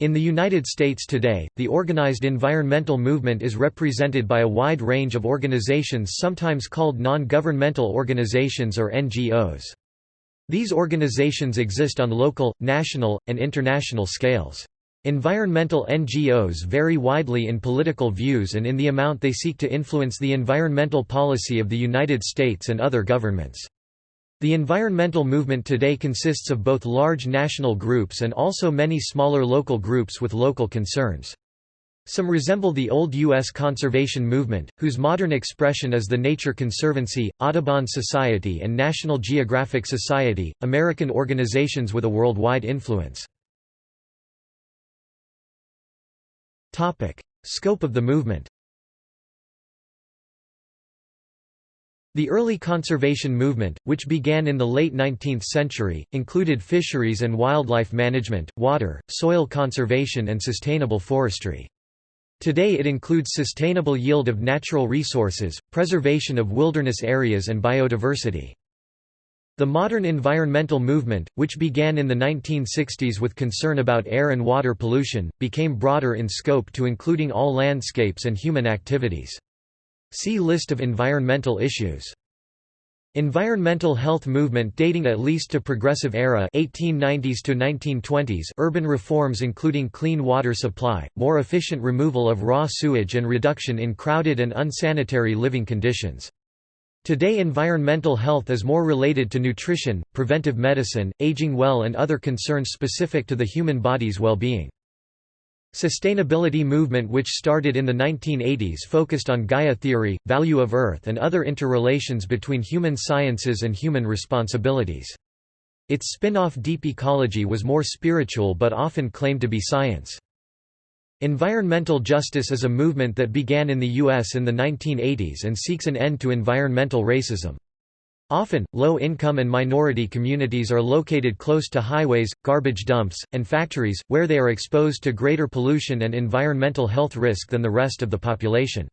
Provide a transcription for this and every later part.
In the United States today, the organized environmental movement is represented by a wide range of organizations sometimes called non-governmental organizations or NGOs. These organizations exist on local, national, and international scales. Environmental NGOs vary widely in political views and in the amount they seek to influence the environmental policy of the United States and other governments. The environmental movement today consists of both large national groups and also many smaller local groups with local concerns. Some resemble the old U.S. conservation movement, whose modern expression is the Nature Conservancy, Audubon Society and National Geographic Society, American organizations with a worldwide influence. Scope of the movement The early conservation movement, which began in the late 19th century, included fisheries and wildlife management, water, soil conservation and sustainable forestry. Today it includes sustainable yield of natural resources, preservation of wilderness areas and biodiversity. The modern environmental movement, which began in the 1960s with concern about air and water pollution, became broader in scope to including all landscapes and human activities. See List of environmental issues. Environmental health movement dating at least to Progressive Era 1890s to 1920s urban reforms including clean water supply, more efficient removal of raw sewage and reduction in crowded and unsanitary living conditions. Today environmental health is more related to nutrition, preventive medicine, aging well and other concerns specific to the human body's well-being. Sustainability movement which started in the 1980s focused on Gaia theory, value of Earth and other interrelations between human sciences and human responsibilities. Its spin-off Deep Ecology was more spiritual but often claimed to be science. Environmental justice is a movement that began in the U.S. in the 1980s and seeks an end to environmental racism. Often, low-income and minority communities are located close to highways, garbage dumps, and factories, where they are exposed to greater pollution and environmental health risk than the rest of the population.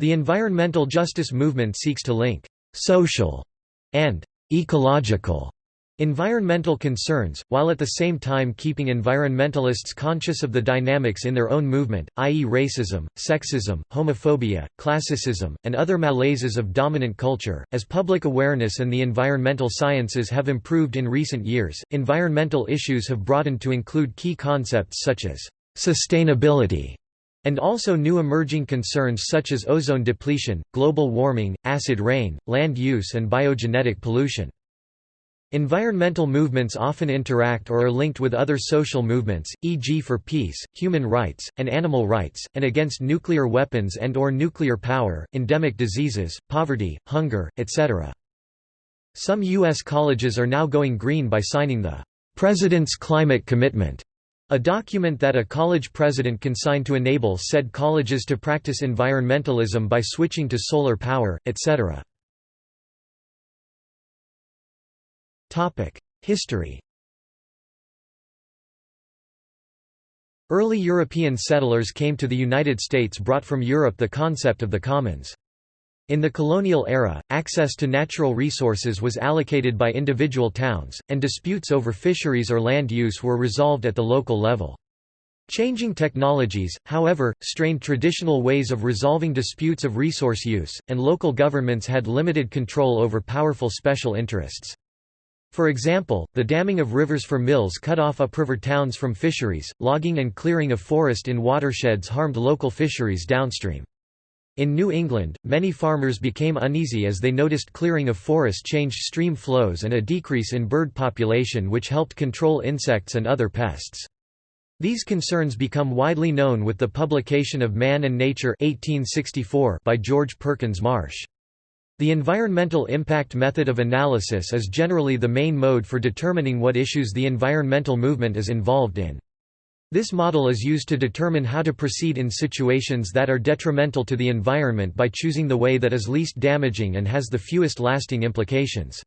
The environmental justice movement seeks to link «social» and «ecological» Environmental concerns, while at the same time keeping environmentalists conscious of the dynamics in their own movement, i.e. racism, sexism, homophobia, classicism, and other malaises of dominant culture. As public awareness and the environmental sciences have improved in recent years, environmental issues have broadened to include key concepts such as sustainability and also new emerging concerns such as ozone depletion, global warming, acid rain, land use and biogenetic pollution. Environmental movements often interact or are linked with other social movements, e.g. for peace, human rights, and animal rights, and against nuclear weapons and or nuclear power, endemic diseases, poverty, hunger, etc. Some U.S. colleges are now going green by signing the President's Climate Commitment, a document that a college president can sign to enable said colleges to practice environmentalism by switching to solar power, etc. History Early European settlers came to the United States brought from Europe the concept of the commons. In the colonial era, access to natural resources was allocated by individual towns, and disputes over fisheries or land use were resolved at the local level. Changing technologies, however, strained traditional ways of resolving disputes of resource use, and local governments had limited control over powerful special interests. For example, the damming of rivers for mills cut off upriver towns from fisheries, logging and clearing of forest in watersheds harmed local fisheries downstream. In New England, many farmers became uneasy as they noticed clearing of forest changed stream flows and a decrease in bird population which helped control insects and other pests. These concerns become widely known with the publication of Man and Nature 1864 by George Perkins Marsh. The environmental impact method of analysis is generally the main mode for determining what issues the environmental movement is involved in. This model is used to determine how to proceed in situations that are detrimental to the environment by choosing the way that is least damaging and has the fewest lasting implications.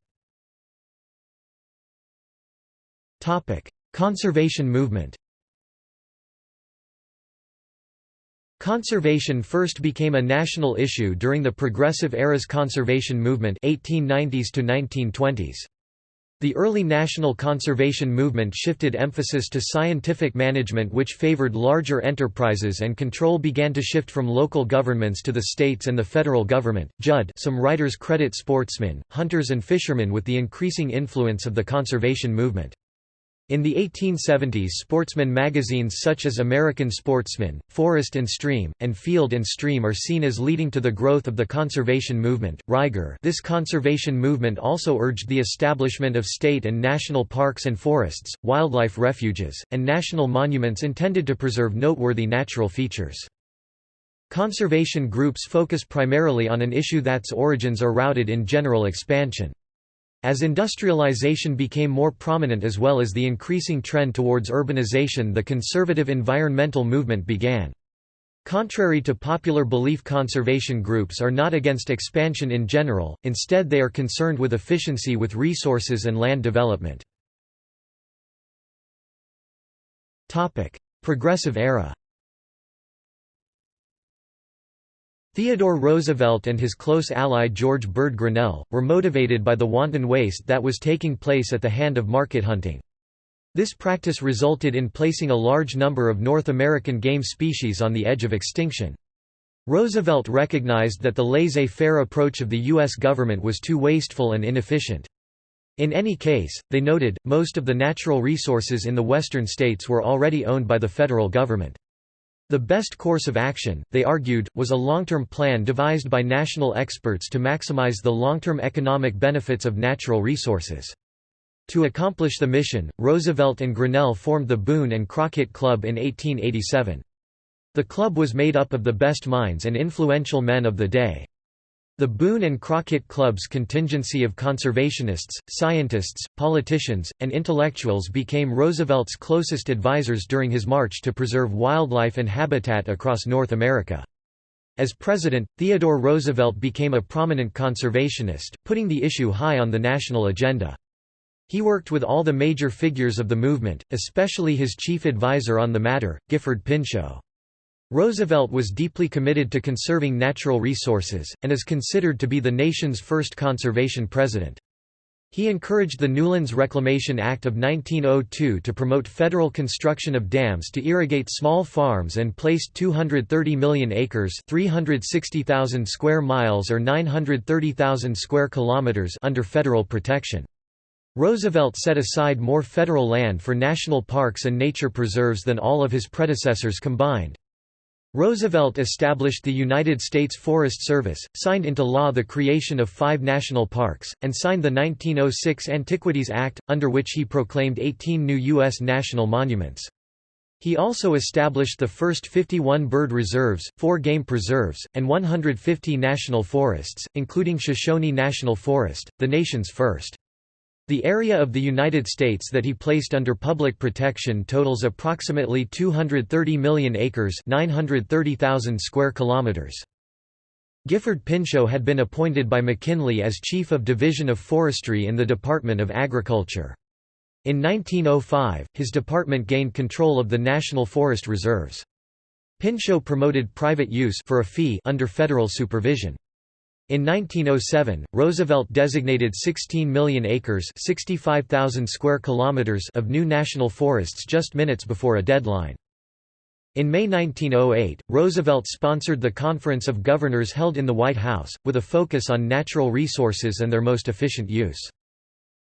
Conservation movement Conservation first became a national issue during the Progressive Era's conservation movement 1890s to 1920s. The early national conservation movement shifted emphasis to scientific management which favored larger enterprises and control began to shift from local governments to the states and the federal government. Judd some writers credit sportsmen, hunters and fishermen with the increasing influence of the conservation movement. In the 1870s sportsman magazines such as American Sportsman, Forest and Stream, and Field and Stream are seen as leading to the growth of the conservation movement. Reiger This conservation movement also urged the establishment of state and national parks and forests, wildlife refuges, and national monuments intended to preserve noteworthy natural features. Conservation groups focus primarily on an issue that's origins are routed in general expansion. As industrialization became more prominent as well as the increasing trend towards urbanization the conservative environmental movement began. Contrary to popular belief conservation groups are not against expansion in general, instead they are concerned with efficiency with resources and land development. Progressive era Theodore Roosevelt and his close ally George Bird Grinnell, were motivated by the wanton waste that was taking place at the hand of market hunting. This practice resulted in placing a large number of North American game species on the edge of extinction. Roosevelt recognized that the laissez-faire approach of the U.S. government was too wasteful and inefficient. In any case, they noted, most of the natural resources in the western states were already owned by the federal government. The best course of action, they argued, was a long-term plan devised by national experts to maximize the long-term economic benefits of natural resources. To accomplish the mission, Roosevelt and Grinnell formed the Boone and Crockett Club in 1887. The club was made up of the best minds and influential men of the day. The Boone and Crockett Club's contingency of conservationists, scientists, politicians, and intellectuals became Roosevelt's closest advisers during his march to preserve wildlife and habitat across North America. As president, Theodore Roosevelt became a prominent conservationist, putting the issue high on the national agenda. He worked with all the major figures of the movement, especially his chief advisor on the matter, Gifford Pinchot. Roosevelt was deeply committed to conserving natural resources, and is considered to be the nation's first conservation president. He encouraged the Newlands Reclamation Act of 1902 to promote federal construction of dams to irrigate small farms and placed 230 million acres 360,000 square miles or 930,000 square kilometers under federal protection. Roosevelt set aside more federal land for national parks and nature preserves than all of his predecessors combined. Roosevelt established the United States Forest Service, signed into law the creation of five national parks, and signed the 1906 Antiquities Act, under which he proclaimed 18 new U.S. national monuments. He also established the first 51 bird reserves, 4 game preserves, and 150 national forests, including Shoshone National Forest, the nation's first. The area of the United States that he placed under public protection totals approximately 230 million acres 930,000 square kilometers. Gifford Pinchot had been appointed by McKinley as Chief of Division of Forestry in the Department of Agriculture. In 1905, his department gained control of the National Forest Reserves. Pinchot promoted private use for a fee under federal supervision. In 1907, Roosevelt designated 16 million acres 65,000 square kilometers of new national forests just minutes before a deadline. In May 1908, Roosevelt sponsored the Conference of Governors held in the White House, with a focus on natural resources and their most efficient use.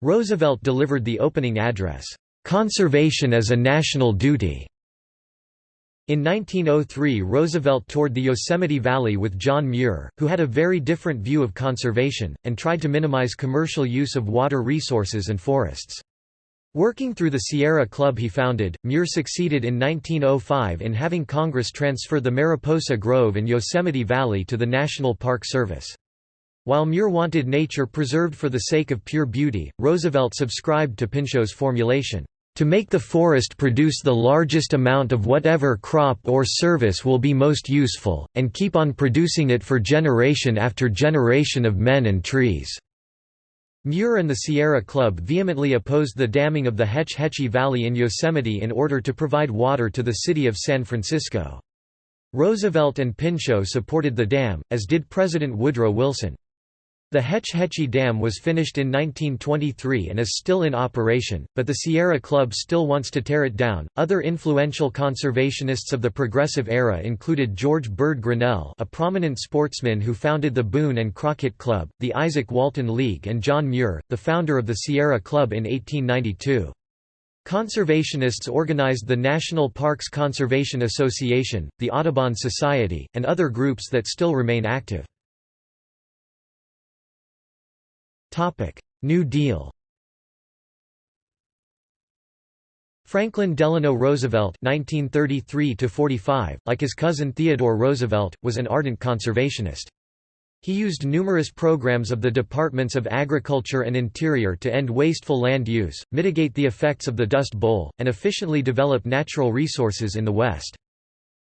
Roosevelt delivered the opening address, "'Conservation as a National Duty' In 1903 Roosevelt toured the Yosemite Valley with John Muir, who had a very different view of conservation, and tried to minimize commercial use of water resources and forests. Working through the Sierra Club he founded, Muir succeeded in 1905 in having Congress transfer the Mariposa Grove and Yosemite Valley to the National Park Service. While Muir wanted nature preserved for the sake of pure beauty, Roosevelt subscribed to Pinchot's formulation, to make the forest produce the largest amount of whatever crop or service will be most useful, and keep on producing it for generation after generation of men and trees." Muir and the Sierra Club vehemently opposed the damming of the Hetch Hetchy Valley in Yosemite in order to provide water to the city of San Francisco. Roosevelt and Pinchot supported the dam, as did President Woodrow Wilson. The Hetch Hetchy Dam was finished in 1923 and is still in operation, but the Sierra Club still wants to tear it down. Other influential conservationists of the Progressive Era included George Bird Grinnell, a prominent sportsman who founded the Boone and Crockett Club, the Izaak Walton League, and John Muir, the founder of the Sierra Club in 1892. Conservationists organized the National Parks Conservation Association, the Audubon Society, and other groups that still remain active. New Deal Franklin Delano Roosevelt (1933–45), like his cousin Theodore Roosevelt, was an ardent conservationist. He used numerous programs of the Departments of Agriculture and Interior to end wasteful land use, mitigate the effects of the Dust Bowl, and efficiently develop natural resources in the West.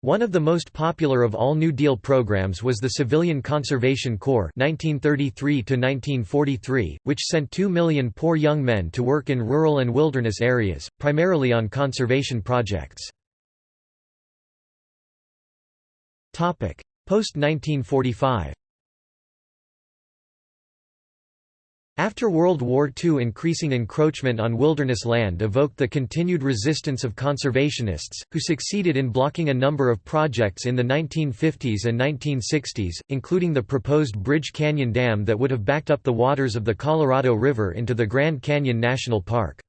One of the most popular of all New Deal programs was the Civilian Conservation Corps 1933 which sent two million poor young men to work in rural and wilderness areas, primarily on conservation projects. Post-1945 After World War II increasing encroachment on wilderness land evoked the continued resistance of conservationists, who succeeded in blocking a number of projects in the 1950s and 1960s, including the proposed Bridge Canyon Dam that would have backed up the waters of the Colorado River into the Grand Canyon National Park.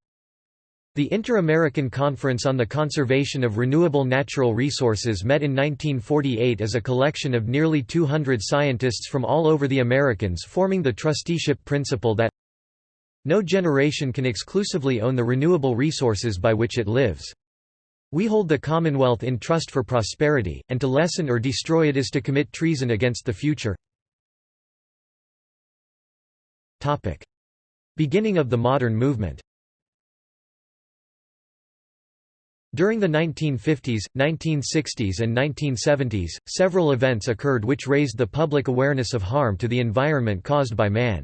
The Inter-American Conference on the Conservation of Renewable Natural Resources met in 1948 as a collection of nearly 200 scientists from all over the Americans forming the trusteeship principle that no generation can exclusively own the renewable resources by which it lives. We hold the Commonwealth in trust for prosperity, and to lessen or destroy it is to commit treason against the future. Beginning of the modern movement During the 1950s, 1960s and 1970s, several events occurred which raised the public awareness of harm to the environment caused by man.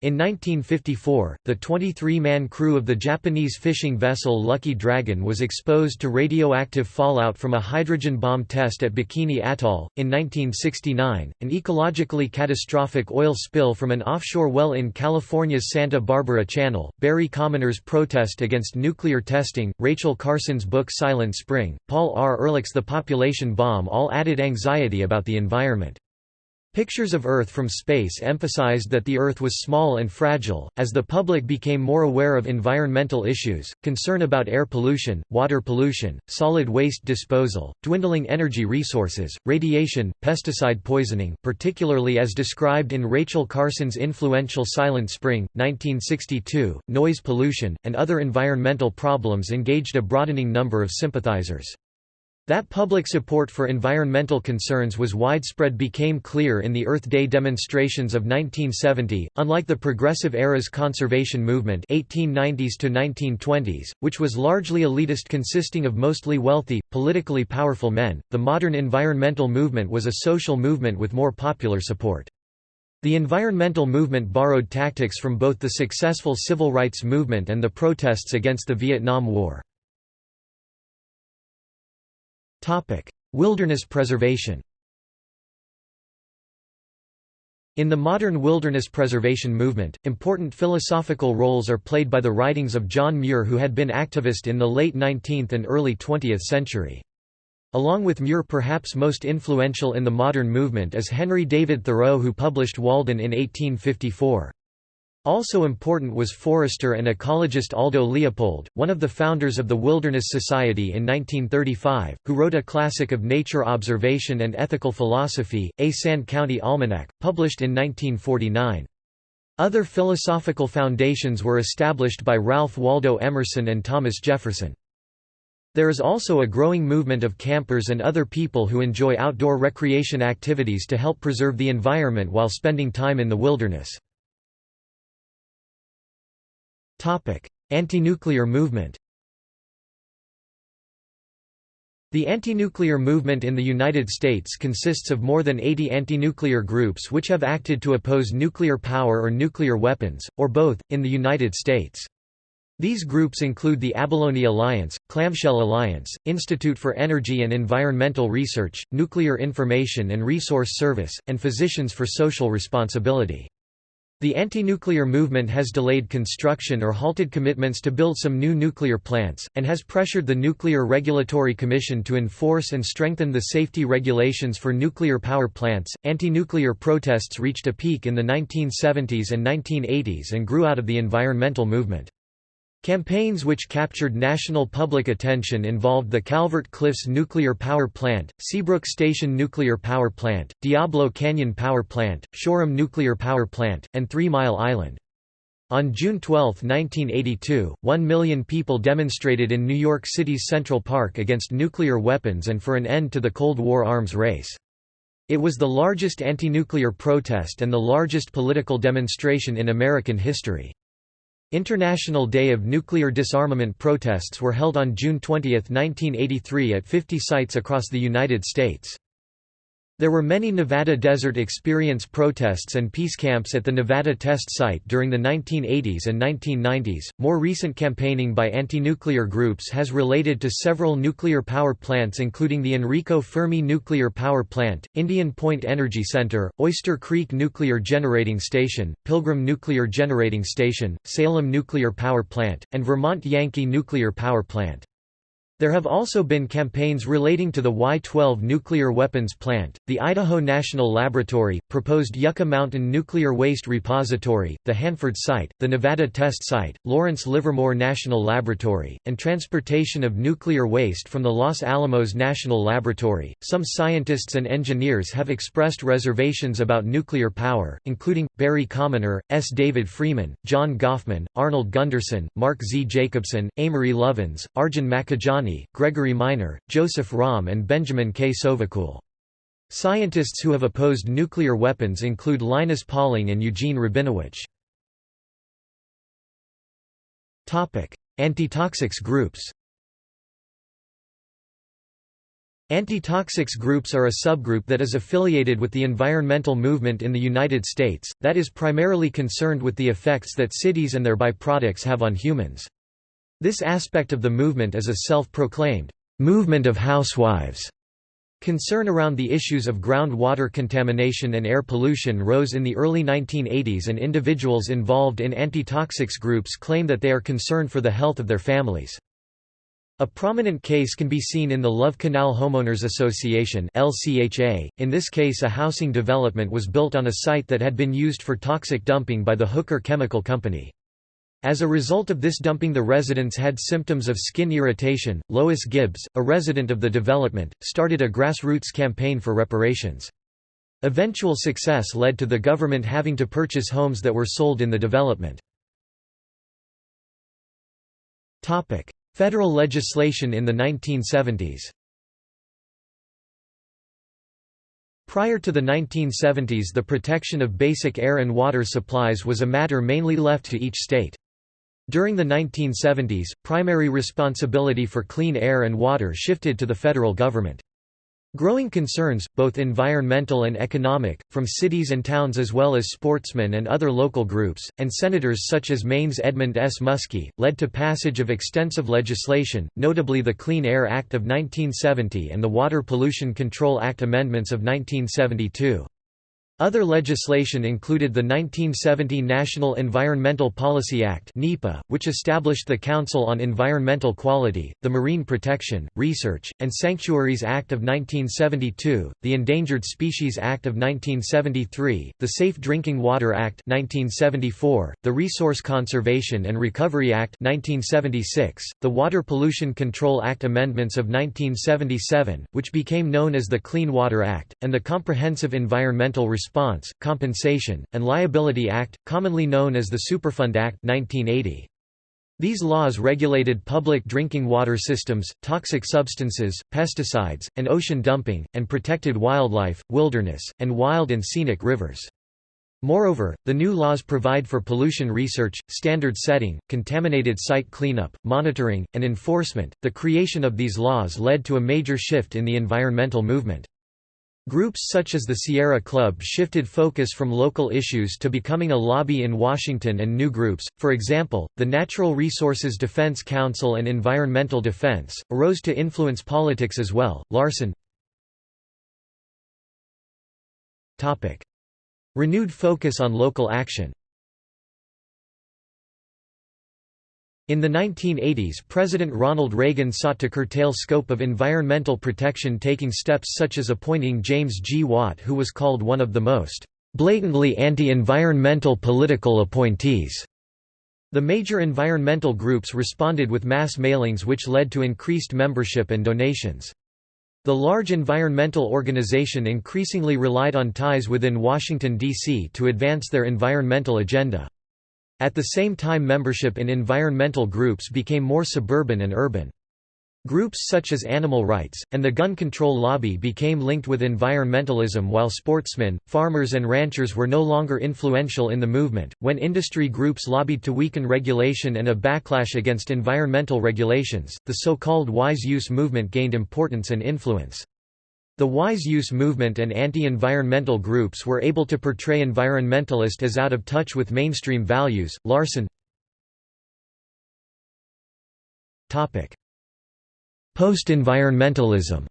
In 1954, the 23-man crew of the Japanese fishing vessel Lucky Dragon was exposed to radioactive fallout from a hydrogen bomb test at Bikini Atoll. In 1969, an ecologically catastrophic oil spill from an offshore well in California's Santa Barbara Channel, Barry Commoner's protest against nuclear testing, Rachel Carson's book Silent Spring, Paul R. Ehrlich's The Population Bomb all added anxiety about the environment. Pictures of Earth from space emphasized that the Earth was small and fragile. As the public became more aware of environmental issues, concern about air pollution, water pollution, solid waste disposal, dwindling energy resources, radiation, pesticide poisoning, particularly as described in Rachel Carson's influential Silent Spring, 1962, noise pollution, and other environmental problems engaged a broadening number of sympathizers. That public support for environmental concerns was widespread became clear in the Earth Day demonstrations of 1970. Unlike the Progressive Era's conservation movement 1890s to 1920s, which was largely elitist consisting of mostly wealthy, politically powerful men, the modern environmental movement was a social movement with more popular support. The environmental movement borrowed tactics from both the successful civil rights movement and the protests against the Vietnam War. Wilderness preservation In the modern wilderness preservation movement, important philosophical roles are played by the writings of John Muir who had been activist in the late 19th and early 20th century. Along with Muir perhaps most influential in the modern movement is Henry David Thoreau who published Walden in 1854. Also important was forester and ecologist Aldo Leopold, one of the founders of the Wilderness Society in 1935, who wrote a classic of nature observation and ethical philosophy, A Sand County Almanac, published in 1949. Other philosophical foundations were established by Ralph Waldo Emerson and Thomas Jefferson. There is also a growing movement of campers and other people who enjoy outdoor recreation activities to help preserve the environment while spending time in the wilderness. Anti-nuclear movement The anti-nuclear movement in the United States consists of more than 80 anti-nuclear groups which have acted to oppose nuclear power or nuclear weapons, or both, in the United States. These groups include the Abalone Alliance, Clamshell Alliance, Institute for Energy and Environmental Research, Nuclear Information and Resource Service, and Physicians for Social Responsibility. The anti-nuclear movement has delayed construction or halted commitments to build some new nuclear plants, and has pressured the Nuclear Regulatory Commission to enforce and strengthen the safety regulations for nuclear power plants. Anti-nuclear protests reached a peak in the 1970s and 1980s and grew out of the environmental movement. Campaigns which captured national public attention involved the Calvert Cliffs Nuclear Power Plant, Seabrook Station Nuclear Power Plant, Diablo Canyon Power Plant, Shoreham Nuclear Power Plant, and Three Mile Island. On June 12, 1982, one million people demonstrated in New York City's Central Park against nuclear weapons and for an end to the Cold War arms race. It was the largest anti-nuclear protest and the largest political demonstration in American history. International Day of Nuclear Disarmament protests were held on June 20, 1983 at 50 sites across the United States. There were many Nevada Desert Experience protests and peace camps at the Nevada test site during the 1980s and 1990s. More recent campaigning by anti nuclear groups has related to several nuclear power plants, including the Enrico Fermi Nuclear Power Plant, Indian Point Energy Center, Oyster Creek Nuclear Generating Station, Pilgrim Nuclear Generating Station, Salem Nuclear Power Plant, and Vermont Yankee Nuclear Power Plant. There have also been campaigns relating to the Y-12 nuclear weapons plant, the Idaho National Laboratory, proposed Yucca Mountain Nuclear Waste Repository, the Hanford site, the Nevada Test Site, Lawrence Livermore National Laboratory, and transportation of nuclear waste from the Los Alamos National Laboratory. Some scientists and engineers have expressed reservations about nuclear power, including Barry Commoner, S. David Freeman, John Gofman, Arnold Gundersen, Mark Z. Jacobson, Amory Lovins, Arjun Gregory Minor, Joseph Romm and Benjamin K. Sovacool. Scientists who have opposed nuclear weapons include Linus Pauling and Eugene Rabinowitch. Antitoxics groups Antitoxics groups are a subgroup that is affiliated with the environmental movement in the United States, that is primarily concerned with the effects that cities and their byproducts have on humans. This aspect of the movement is a self-proclaimed movement of housewives. Concern around the issues of groundwater contamination and air pollution rose in the early 1980s and individuals involved in antitoxics groups claim that they are concerned for the health of their families. A prominent case can be seen in the Love Canal Homeowners Association LCHA. .In this case a housing development was built on a site that had been used for toxic dumping by the Hooker Chemical Company. As a result of this dumping the residents had symptoms of skin irritation. Lois Gibbs, a resident of the development, started a grassroots campaign for reparations. Eventual success led to the government having to purchase homes that were sold in the development. Topic: Federal legislation in the 1970s Prior to the 1970s the protection of basic air and water supplies was a matter mainly left to each state. During the 1970s, primary responsibility for clean air and water shifted to the federal government. Growing concerns, both environmental and economic, from cities and towns as well as sportsmen and other local groups, and senators such as Maine's Edmund S. Muskie, led to passage of extensive legislation, notably the Clean Air Act of 1970 and the Water Pollution Control Act amendments of 1972. Other legislation included the 1970 National Environmental Policy Act which established the Council on Environmental Quality, the Marine Protection, Research, and Sanctuaries Act of 1972, the Endangered Species Act of 1973, the Safe Drinking Water Act 1974, the Resource Conservation and Recovery Act 1976, the Water Pollution Control Act amendments of 1977, which became known as the Clean Water Act, and the Comprehensive Environmental Response Response, Compensation, and Liability Act, commonly known as the Superfund Act 1980. These laws regulated public drinking water systems, toxic substances, pesticides, and ocean dumping, and protected wildlife, wilderness, and wild and scenic rivers. Moreover, the new laws provide for pollution research, standard setting, contaminated site cleanup, monitoring, and enforcement. The creation of these laws led to a major shift in the environmental movement. Groups such as the Sierra Club shifted focus from local issues to becoming a lobby in Washington and new groups, for example, the Natural Resources Defense Council and Environmental Defense, arose to influence politics as well. Larson. Renewed focus on local action In the 1980s President Ronald Reagan sought to curtail scope of environmental protection taking steps such as appointing James G. Watt who was called one of the most blatantly anti-environmental political appointees. The major environmental groups responded with mass mailings which led to increased membership and donations. The large environmental organization increasingly relied on ties within Washington, D.C. to advance their environmental agenda. At the same time membership in environmental groups became more suburban and urban. Groups such as animal rights, and the gun control lobby became linked with environmentalism while sportsmen, farmers and ranchers were no longer influential in the movement. When industry groups lobbied to weaken regulation and a backlash against environmental regulations, the so-called wise use movement gained importance and influence. The wise use movement and anti-environmental groups were able to portray environmentalist as out of touch with mainstream values. Larson Topic: Post-environmentalism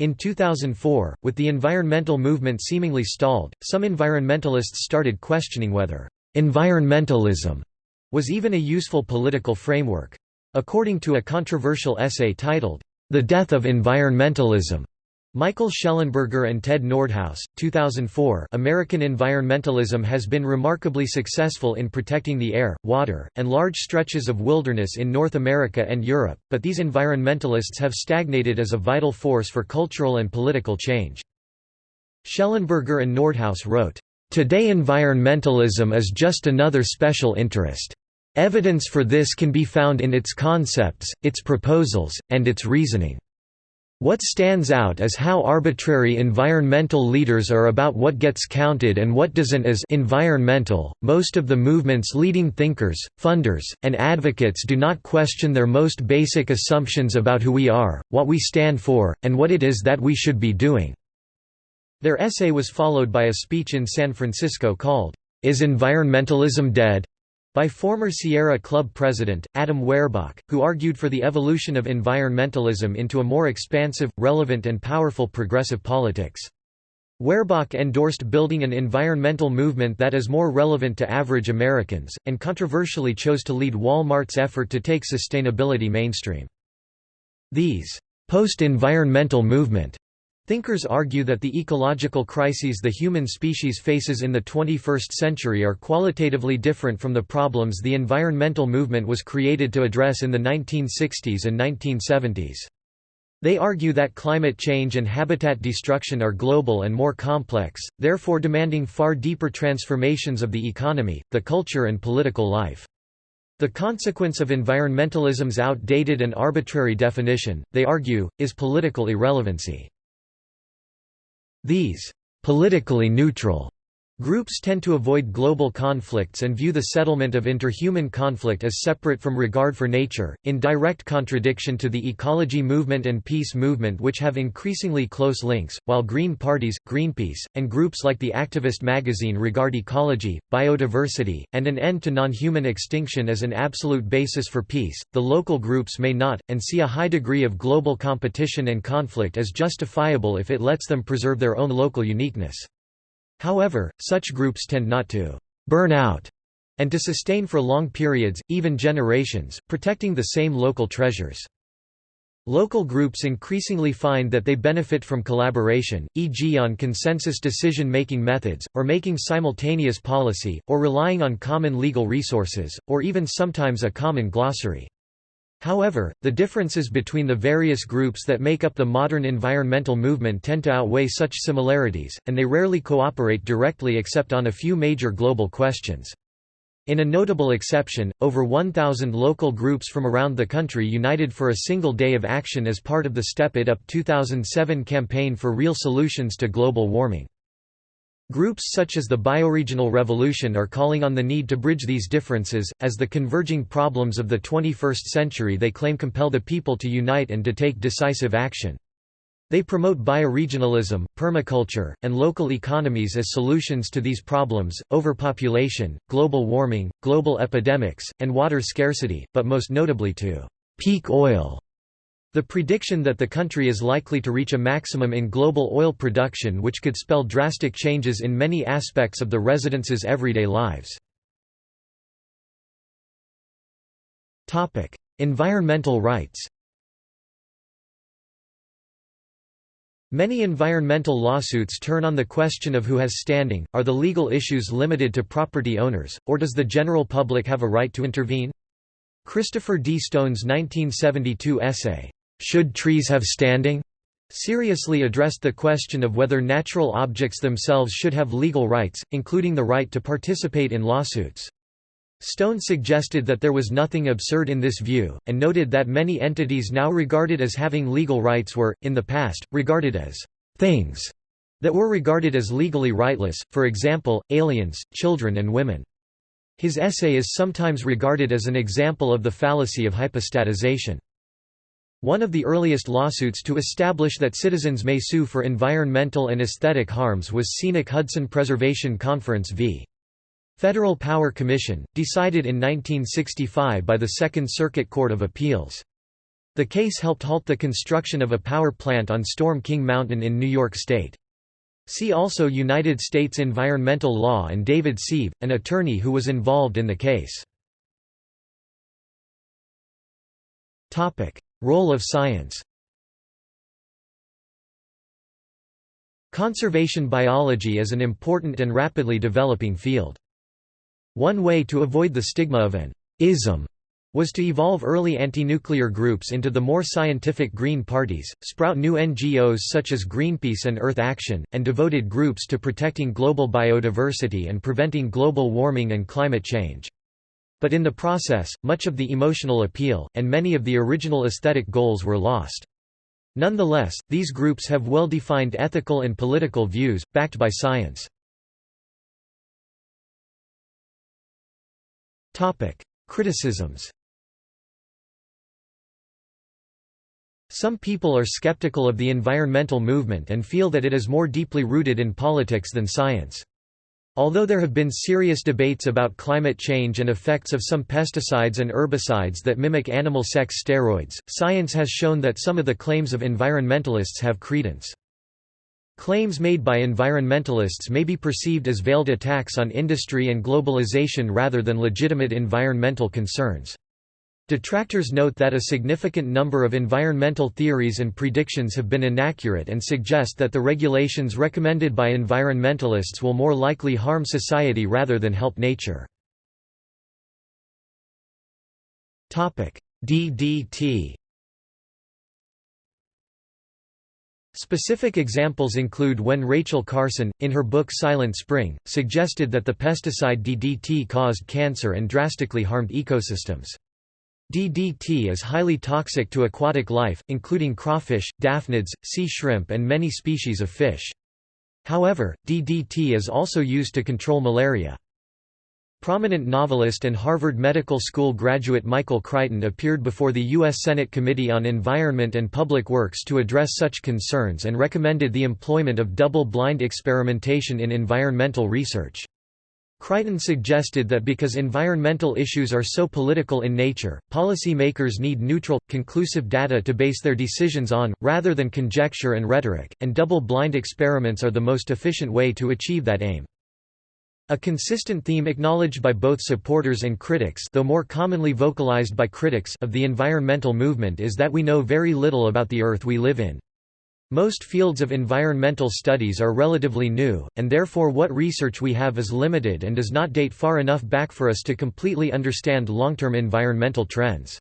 In 2004, with the environmental movement seemingly stalled, some environmentalists started questioning whether environmentalism was even a useful political framework. According to a controversial essay titled, The Death of Environmentalism, Michael Shellenberger and Ted Nordhaus, 2004 American environmentalism has been remarkably successful in protecting the air, water, and large stretches of wilderness in North America and Europe, but these environmentalists have stagnated as a vital force for cultural and political change. Shellenberger and Nordhaus wrote, "...today environmentalism is just another special interest. Evidence for this can be found in its concepts, its proposals, and its reasoning. What stands out is how arbitrary environmental leaders are about what gets counted and what doesn't as environmental. Most of the movement's leading thinkers, funders, and advocates do not question their most basic assumptions about who we are, what we stand for, and what it is that we should be doing." Their essay was followed by a speech in San Francisco called, Is Environmentalism Dead? By former Sierra Club president, Adam Werbach, who argued for the evolution of environmentalism into a more expansive, relevant and powerful progressive politics. Werbach endorsed building an environmental movement that is more relevant to average Americans, and controversially chose to lead Walmart's effort to take sustainability mainstream. These post-environmental movement Thinkers argue that the ecological crises the human species faces in the 21st century are qualitatively different from the problems the environmental movement was created to address in the 1960s and 1970s. They argue that climate change and habitat destruction are global and more complex, therefore demanding far deeper transformations of the economy, the culture and political life. The consequence of environmentalism's outdated and arbitrary definition, they argue, is political irrelevancy. These politically neutral Groups tend to avoid global conflicts and view the settlement of interhuman conflict as separate from regard for nature, in direct contradiction to the ecology movement and peace movement which have increasingly close links, while Green parties, Greenpeace, and groups like the Activist magazine regard ecology, biodiversity, and an end to non-human extinction as an absolute basis for peace, the local groups may not, and see a high degree of global competition and conflict as justifiable if it lets them preserve their own local uniqueness. However, such groups tend not to «burn out» and to sustain for long periods, even generations, protecting the same local treasures. Local groups increasingly find that they benefit from collaboration, e.g. on consensus decision-making methods, or making simultaneous policy, or relying on common legal resources, or even sometimes a common glossary. However, the differences between the various groups that make up the modern environmental movement tend to outweigh such similarities, and they rarely cooperate directly except on a few major global questions. In a notable exception, over 1,000 local groups from around the country united for a single day of action as part of the Step It Up 2007 campaign for real solutions to global warming. Groups such as the Bioregional Revolution are calling on the need to bridge these differences, as the converging problems of the 21st century they claim compel the people to unite and to take decisive action. They promote bioregionalism, permaculture, and local economies as solutions to these problems, overpopulation, global warming, global epidemics, and water scarcity, but most notably to peak oil the prediction that the country is likely to reach a maximum in global oil production which could spell drastic changes in many aspects of the residents' everyday lives. Environmental rights Many environmental lawsuits turn on the question of who has standing, are the legal issues limited to property owners, or does the general public have a right to intervene? Christopher D. Stone's 1972 essay, "'Should Trees Have Standing?' seriously addressed the question of whether natural objects themselves should have legal rights, including the right to participate in lawsuits. Stone suggested that there was nothing absurd in this view, and noted that many entities now regarded as having legal rights were, in the past, regarded as «things» that were regarded as legally rightless, for example, aliens, children and women. His essay is sometimes regarded as an example of the fallacy of hypostatization. One of the earliest lawsuits to establish that citizens may sue for environmental and aesthetic harms was Scenic Hudson Preservation Conference v. Federal Power Commission, decided in 1965 by the Second Circuit Court of Appeals. The case helped halt the construction of a power plant on Storm King Mountain in New York State. See also United States environmental law and David Sive, an attorney who was involved in the case. Role of science Conservation biology is an important and rapidly developing field. One way to avoid the stigma of an ism was to evolve early anti-nuclear groups into the more scientific Green parties, sprout new NGOs such as Greenpeace and Earth Action, and devoted groups to protecting global biodiversity and preventing global warming and climate change. But in the process, much of the emotional appeal, and many of the original aesthetic goals were lost. Nonetheless, these groups have well-defined ethical and political views, backed by science. Criticisms Some people are skeptical of the environmental movement and feel that it is more deeply rooted in politics than science. Although there have been serious debates about climate change and effects of some pesticides and herbicides that mimic animal sex steroids, science has shown that some of the claims of environmentalists have credence. Claims made by environmentalists may be perceived as veiled attacks on industry and globalization rather than legitimate environmental concerns. Detractors note that a significant number of environmental theories and predictions have been inaccurate and suggest that the regulations recommended by environmentalists will more likely harm society rather than help nature. DDT Specific examples include when Rachel Carson, in her book Silent Spring, suggested that the pesticide DDT caused cancer and drastically harmed ecosystems. DDT is highly toxic to aquatic life, including crawfish, daphnids, sea shrimp and many species of fish. However, DDT is also used to control malaria. Prominent novelist and Harvard Medical School graduate Michael Crichton appeared before the U.S. Senate Committee on Environment and Public Works to address such concerns and recommended the employment of double-blind experimentation in environmental research. Crichton suggested that because environmental issues are so political in nature, policymakers need neutral, conclusive data to base their decisions on, rather than conjecture and rhetoric, and double-blind experiments are the most efficient way to achieve that aim. A consistent theme acknowledged by both supporters and critics though more commonly vocalized by critics of the environmental movement is that we know very little about the Earth we live in. Most fields of environmental studies are relatively new, and therefore what research we have is limited and does not date far enough back for us to completely understand long-term environmental trends.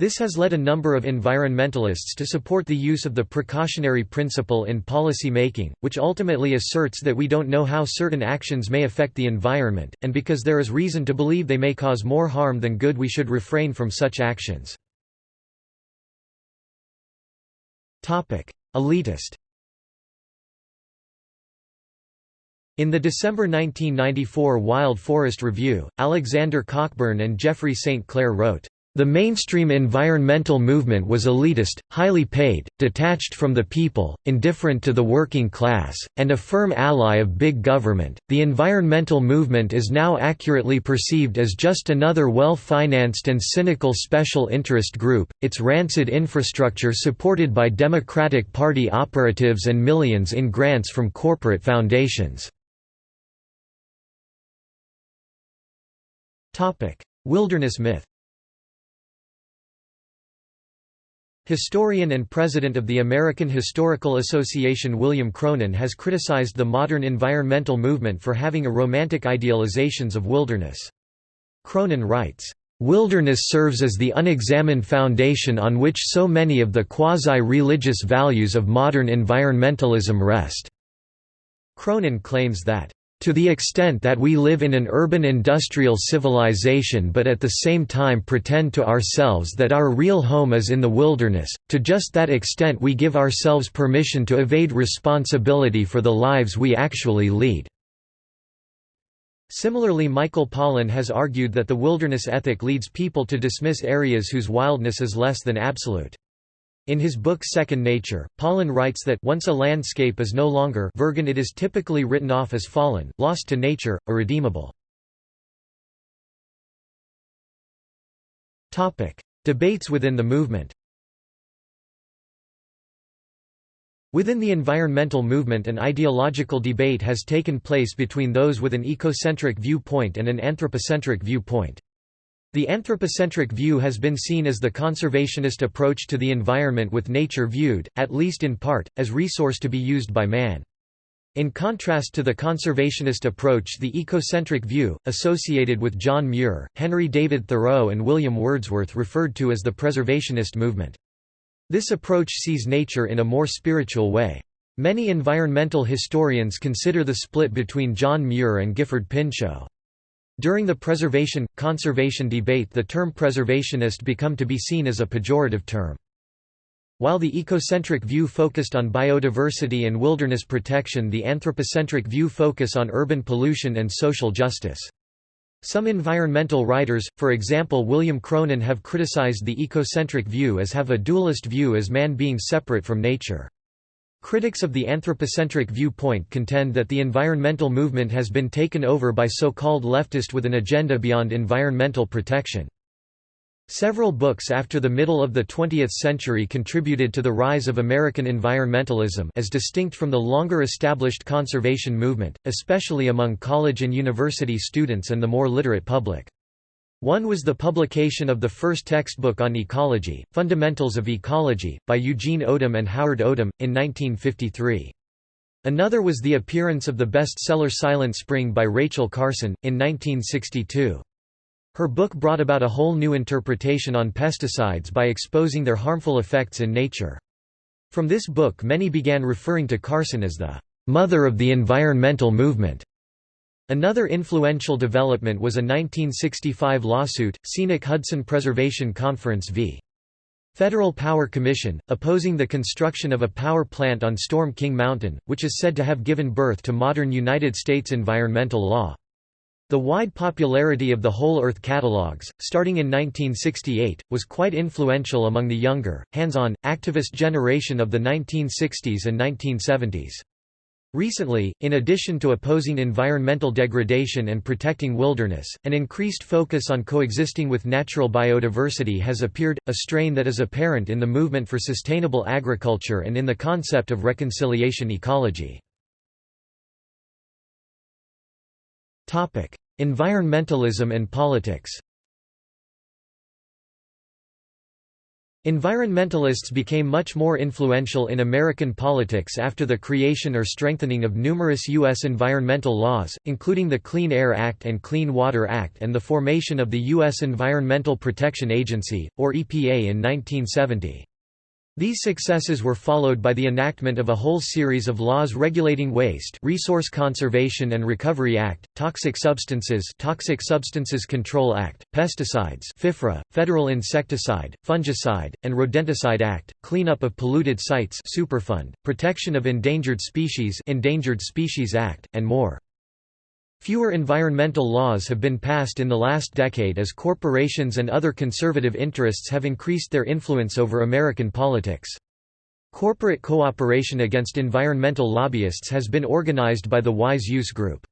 This has led a number of environmentalists to support the use of the precautionary principle in policy making, which ultimately asserts that we don't know how certain actions may affect the environment, and because there is reason to believe they may cause more harm than good we should refrain from such actions. Elitist In the December 1994 Wild Forest Review, Alexander Cockburn and Jeffrey St. Clair wrote, the mainstream environmental movement was elitist, highly paid, detached from the people, indifferent to the working class, and a firm ally of big government. The environmental movement is now accurately perceived as just another well financed and cynical special interest group, its rancid infrastructure supported by Democratic Party operatives and millions in grants from corporate foundations. Wilderness myth Historian and president of the American Historical Association William Cronon has criticized the modern environmental movement for having a romantic idealizations of wilderness. Cronon writes, "...wilderness serves as the unexamined foundation on which so many of the quasi-religious values of modern environmentalism rest." Cronon claims that to the extent that we live in an urban industrial civilization but at the same time pretend to ourselves that our real home is in the wilderness, to just that extent we give ourselves permission to evade responsibility for the lives we actually lead." Similarly Michael Pollan has argued that the wilderness ethic leads people to dismiss areas whose wildness is less than absolute. In his book Second Nature, Pollan writes that once a landscape is no longer virgin it is typically written off as fallen, lost to nature, irredeemable. Debates within the movement Within the environmental movement an ideological debate has taken place between those with an ecocentric viewpoint and an anthropocentric viewpoint. The anthropocentric view has been seen as the conservationist approach to the environment with nature viewed, at least in part, as resource to be used by man. In contrast to the conservationist approach the ecocentric view, associated with John Muir, Henry David Thoreau and William Wordsworth referred to as the preservationist movement. This approach sees nature in a more spiritual way. Many environmental historians consider the split between John Muir and Gifford Pinchot. During the preservation-conservation debate the term preservationist become to be seen as a pejorative term. While the ecocentric view focused on biodiversity and wilderness protection the anthropocentric view focus on urban pollution and social justice. Some environmental writers, for example William Cronon have criticized the ecocentric view as have a dualist view as man being separate from nature. Critics of the anthropocentric viewpoint contend that the environmental movement has been taken over by so-called leftist with an agenda beyond environmental protection. Several books after the middle of the 20th century contributed to the rise of American environmentalism as distinct from the longer established conservation movement, especially among college and university students and the more literate public. One was the publication of the first textbook on ecology, Fundamentals of Ecology, by Eugene Odum and Howard Odum, in 1953. Another was the appearance of the bestseller Silent Spring by Rachel Carson, in 1962. Her book brought about a whole new interpretation on pesticides by exposing their harmful effects in nature. From this book many began referring to Carson as the «mother of the environmental movement». Another influential development was a 1965 lawsuit, Scenic Hudson Preservation Conference v. Federal Power Commission, opposing the construction of a power plant on Storm King Mountain, which is said to have given birth to modern United States environmental law. The wide popularity of the Whole Earth catalogs, starting in 1968, was quite influential among the younger, hands-on, activist generation of the 1960s and 1970s. Recently, in addition to opposing environmental degradation and protecting wilderness, an increased focus on coexisting with natural biodiversity has appeared, a strain that is apparent in the movement for sustainable agriculture and in the concept of reconciliation ecology. Environmentalism and politics Environmentalists became much more influential in American politics after the creation or strengthening of numerous U.S. environmental laws, including the Clean Air Act and Clean Water Act and the formation of the U.S. Environmental Protection Agency, or EPA in 1970. These successes were followed by the enactment of a whole series of laws regulating waste Resource Conservation and Recovery Act, Toxic Substances Toxic Substances Control Act, Pesticides FIFRA, Federal Insecticide, Fungicide, and Rodenticide Act, Cleanup of Polluted Sites Superfund, Protection of Endangered Species Endangered Species Act, and more. Fewer environmental laws have been passed in the last decade as corporations and other conservative interests have increased their influence over American politics. Corporate cooperation against environmental lobbyists has been organized by the Wise Use Group.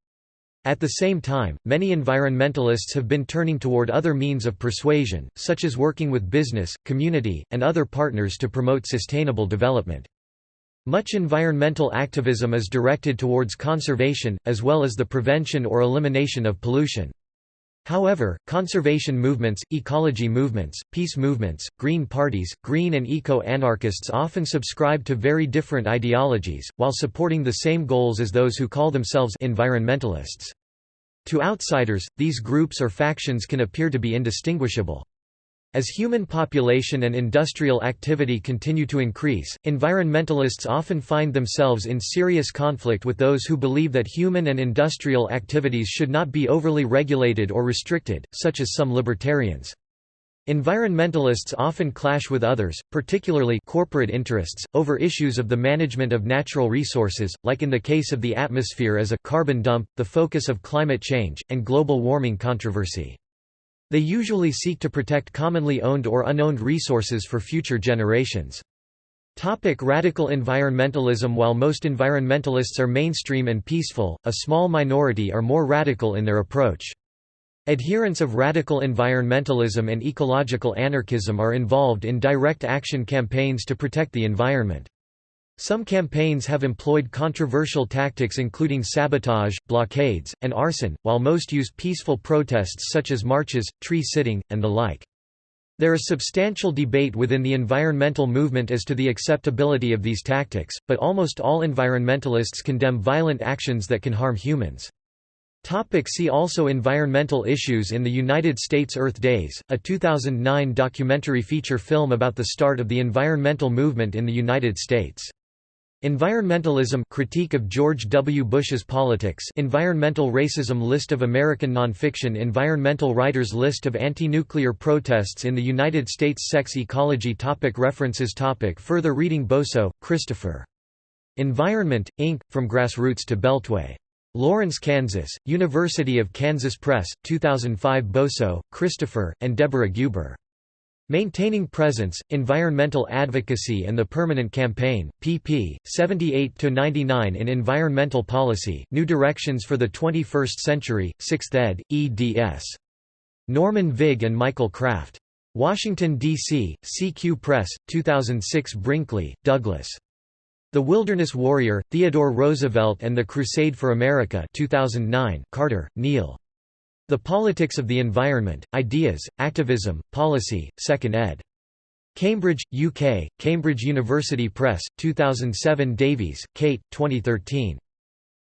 At the same time, many environmentalists have been turning toward other means of persuasion, such as working with business, community, and other partners to promote sustainable development. Much environmental activism is directed towards conservation, as well as the prevention or elimination of pollution. However, conservation movements, ecology movements, peace movements, green parties, green and eco-anarchists often subscribe to very different ideologies, while supporting the same goals as those who call themselves environmentalists. To outsiders, these groups or factions can appear to be indistinguishable. As human population and industrial activity continue to increase, environmentalists often find themselves in serious conflict with those who believe that human and industrial activities should not be overly regulated or restricted, such as some libertarians. Environmentalists often clash with others, particularly corporate interests, over issues of the management of natural resources, like in the case of the atmosphere as a carbon dump, the focus of climate change, and global warming controversy. They usually seek to protect commonly owned or unowned resources for future generations. Topic radical environmentalism While most environmentalists are mainstream and peaceful, a small minority are more radical in their approach. Adherents of radical environmentalism and ecological anarchism are involved in direct action campaigns to protect the environment. Some campaigns have employed controversial tactics including sabotage, blockades, and arson, while most use peaceful protests such as marches, tree sitting, and the like. There is substantial debate within the environmental movement as to the acceptability of these tactics, but almost all environmentalists condemn violent actions that can harm humans. Topic see also Environmental issues in the United States Earth Days, a 2009 documentary feature film about the start of the environmental movement in the United States. Environmentalism critique of George W. Bush's politics Environmental racism List of American nonfiction Environmental writers List of anti-nuclear protests in the United States Sex ecology topic References topic Further reading Bosso, Christopher. Environment, Inc., From Grassroots to Beltway. Lawrence, Kansas, University of Kansas Press, 2005 Bosso, Christopher, and Deborah Guber. Maintaining Presence, Environmental Advocacy and the Permanent Campaign, pp. 78–99 in Environmental Policy, New Directions for the 21st Century, 6th ed., eds. Norman Vig and Michael Kraft. Washington, D.C., CQ Press, 2006 Brinkley, Douglas. The Wilderness Warrior, Theodore Roosevelt and the Crusade for America 2009 Carter, Neil. The Politics of the Environment, Ideas, Activism, Policy, 2nd ed. Cambridge, UK, Cambridge University Press, 2007 Davies, Kate, 2013.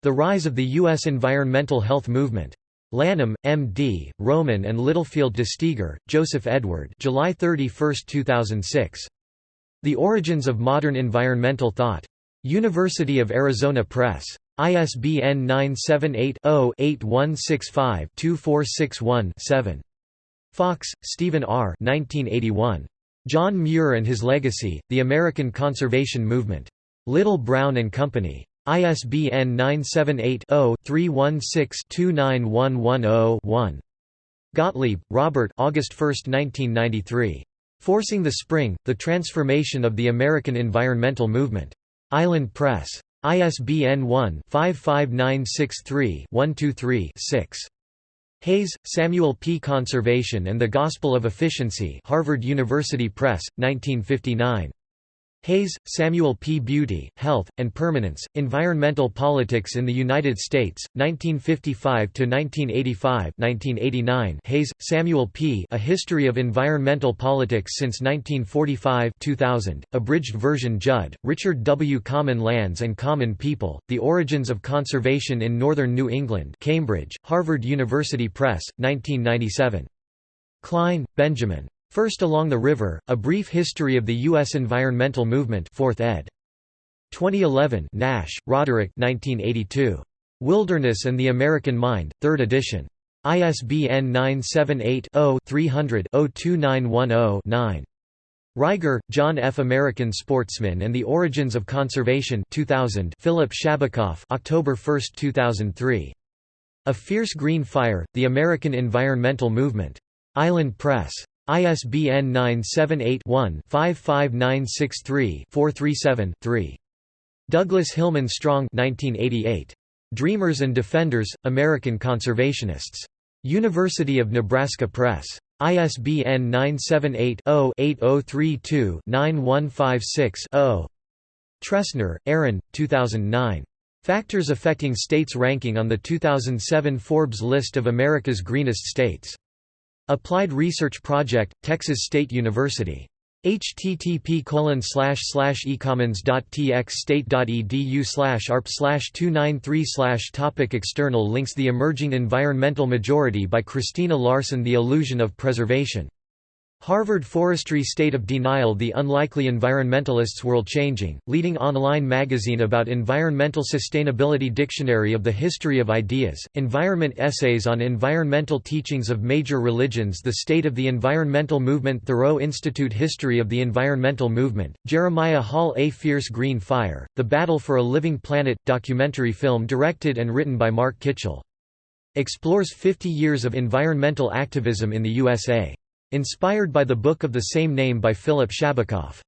The Rise of the U.S. Environmental Health Movement. Lanham, M.D., Rowman and Littlefield DeSteiguer, Joseph Edward July 31, 2006. The Origins of Modern Environmental Thought. University of Arizona Press. ISBN 978-0-8165-2461-7. Fox, Stephen R. 1981. John Muir and His Legacy, The American Conservation Movement. Little Brown and Company. ISBN 978-0-316-29110-1. Gottlieb, Robert August 1, 1993. Forcing the Spring, The Transformation of the American Environmental Movement. Island Press. ISBN 1-55963-123-6. Hays, Samuel P. Conservation and the Gospel of Efficiency Harvard University Press, 1959. Hays, Samuel P. Beauty, Health, and Permanence, Environmental Politics in the United States, 1955–1985 Hays, Samuel P. A History of Environmental Politics since 1945 2000, abridged version Judd, Richard W. Common Lands and Common People, The Origins of Conservation in Northern New England Cambridge, Harvard University Press, 1997. Kline, Benjamin. First Along the River, A Brief History of the U.S. Environmental Movement 4th ed. 2011 Nash, Roderick 1982. Wilderness and the American Mind, 3rd edition. ISBN 978-0-300-02910-9. Reiger, John F. American Sportsman and the Origins of Conservation 2000 Philip Shabecoff October 1, 2003. A Fierce Green Fire, The American Environmental Movement. Island Press. ISBN 978-1-55963-437-3. Douglas Hillman Strong 1988. Dreamers and Defenders, American Conservationists. University of Nebraska Press. ISBN 978-0-8032-9156-0. Tressner, Aaron, 2009. Factors affecting states ranking on the 2007 Forbes list of America's greenest states. Applied Research Project, Texas State University. http colon ecommons.tx state.edu arp 293 topic External links The Emerging Environmental Majority by Christina Larson The Illusion of Preservation Harvard Forestry State of Denial The Unlikely Environmentalists World Changing, leading online magazine about environmental sustainability Dictionary of the History of Ideas, Environment Essays on Environmental Teachings of Major Religions The State of the Environmental Movement Thoreau Institute History of the Environmental Movement, Jeremiah Hall A Fierce Green Fire, The Battle for a Living Planet, documentary film directed and written by Mark Kitchell. Explores 50 years of environmental activism in the USA. Inspired by the book of the same name by Philip Shabecoff.